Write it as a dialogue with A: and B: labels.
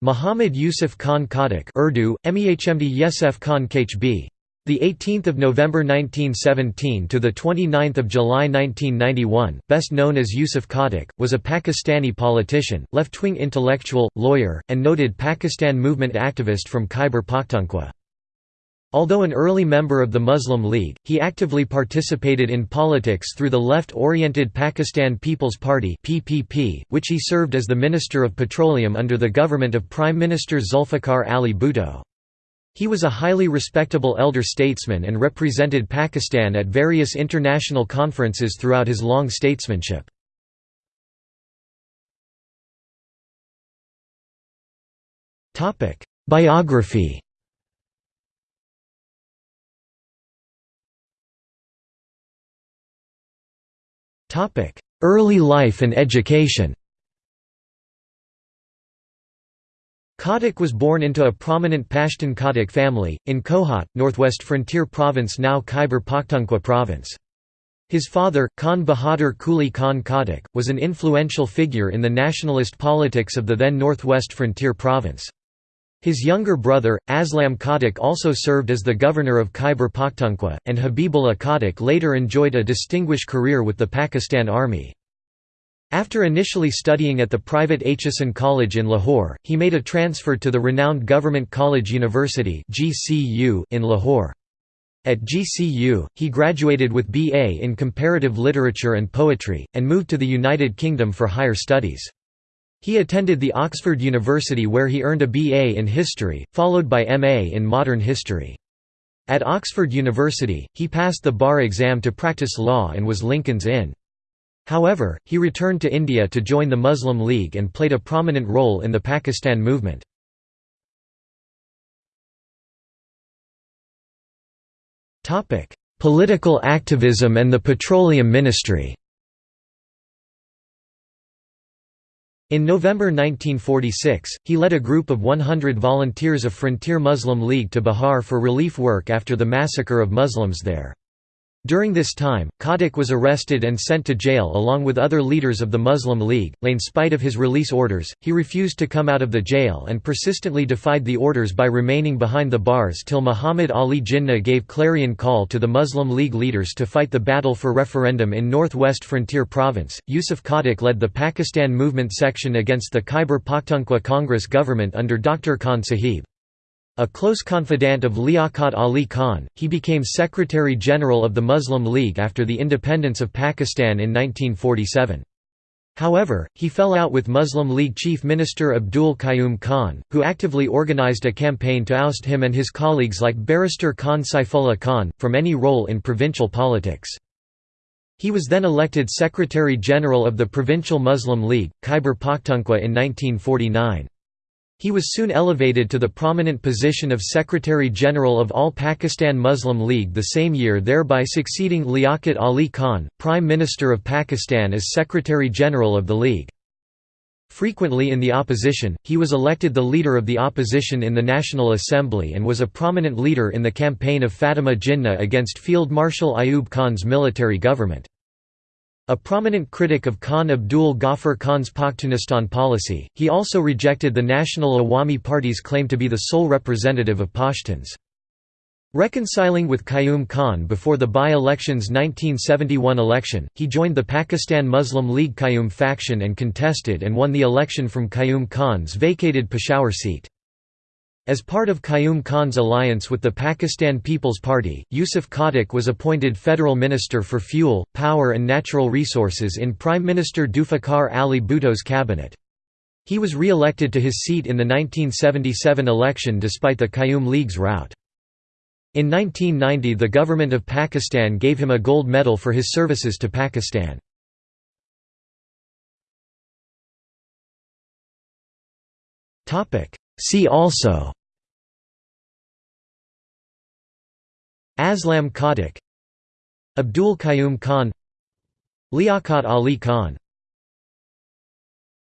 A: Muhammad Yusuf Khan Khattak Urdu, Mehmd Yesef Khan Khb. The 18th of November 1917 to the 29th of July 1991, best known as Yusuf Khattak, was a Pakistani politician, left-wing intellectual, lawyer, and noted Pakistan movement activist from Khyber Pakhtunkhwa. Although an early member of the Muslim League, he actively participated in politics through the left-oriented Pakistan People's Party (PPP), which he served as the Minister of Petroleum under the government of Prime Minister Zulfikar Ali Bhutto. He was a highly respectable elder statesman and represented Pakistan at various international conferences throughout his long statesmanship. Biography Early life and education Khattak was born into a prominent Pashtun Khattak family, in Kohat, northwest frontier province now Khyber Pakhtunkhwa province. His father, Khan Bahadur Kuli Khan Khattak, was an influential figure in the nationalist politics of the then northwest frontier province. His younger brother, Aslam Khattak also served as the governor of Khyber Pakhtunkhwa, and Habibullah Khattak later enjoyed a distinguished career with the Pakistan Army. After initially studying at the private Aitchison College in Lahore, he made a transfer to the renowned Government College University in Lahore. At GCU, he graduated with B.A. in Comparative Literature and Poetry, and moved to the United Kingdom for higher studies. He attended the Oxford University where he earned a BA in History, followed by MA in Modern History. At Oxford University, he passed the bar exam to practice law and was Lincoln's Inn. However, he returned to India to join the Muslim League and played a prominent role in the Pakistan movement. Political activism and the Petroleum Ministry In November 1946, he led a group of 100 volunteers of Frontier Muslim League to Bihar for relief work after the massacre of Muslims there. During this time, Khattak was arrested and sent to jail along with other leaders of the Muslim League. In spite of his release orders, he refused to come out of the jail and persistently defied the orders by remaining behind the bars till Muhammad Ali Jinnah gave clarion call to the Muslim League leaders to fight the battle for referendum in northwest frontier province. Yusuf Khattak led the Pakistan movement section against the Khyber Pakhtunkhwa Congress government under Dr. Khan Sahib. A close confidant of Liaquat Ali Khan, he became Secretary-General of the Muslim League after the independence of Pakistan in 1947. However, he fell out with Muslim League Chief Minister Abdul Qayyum Khan, who actively organized a campaign to oust him and his colleagues like barrister Khan Saifullah Khan, from any role in provincial politics. He was then elected Secretary-General of the Provincial Muslim League, Khyber Pakhtunkhwa in 1949. He was soon elevated to the prominent position of Secretary-General of All Pakistan Muslim League the same year thereby succeeding Liaquat Ali Khan, Prime Minister of Pakistan as Secretary-General of the League. Frequently in the opposition, he was elected the leader of the opposition in the National Assembly and was a prominent leader in the campaign of Fatima Jinnah against Field Marshal Ayub Khan's military government. A prominent critic of Khan Abdul Ghaffar Khan's Pakhtunistan policy, he also rejected the National Awami Party's claim to be the sole representative of Pashtuns. Reconciling with Qayyum Khan before the by-election's 1971 election, he joined the Pakistan Muslim League Qayyum faction and contested and won the election from Qayyum Khan's vacated Peshawar seat. As part of Qayyum Khan's alliance with the Pakistan People's Party, Yusuf Khattak was appointed Federal Minister for Fuel, Power and Natural Resources in Prime Minister Zulfikar Ali Bhutto's cabinet. He was re-elected to his seat in the 1977 election despite the Qayyum League's rout. In 1990 the government of Pakistan gave him a gold medal for his services to Pakistan. See also Aslam Khattak Abdul Qayyum Khan Liaquat Ali Khan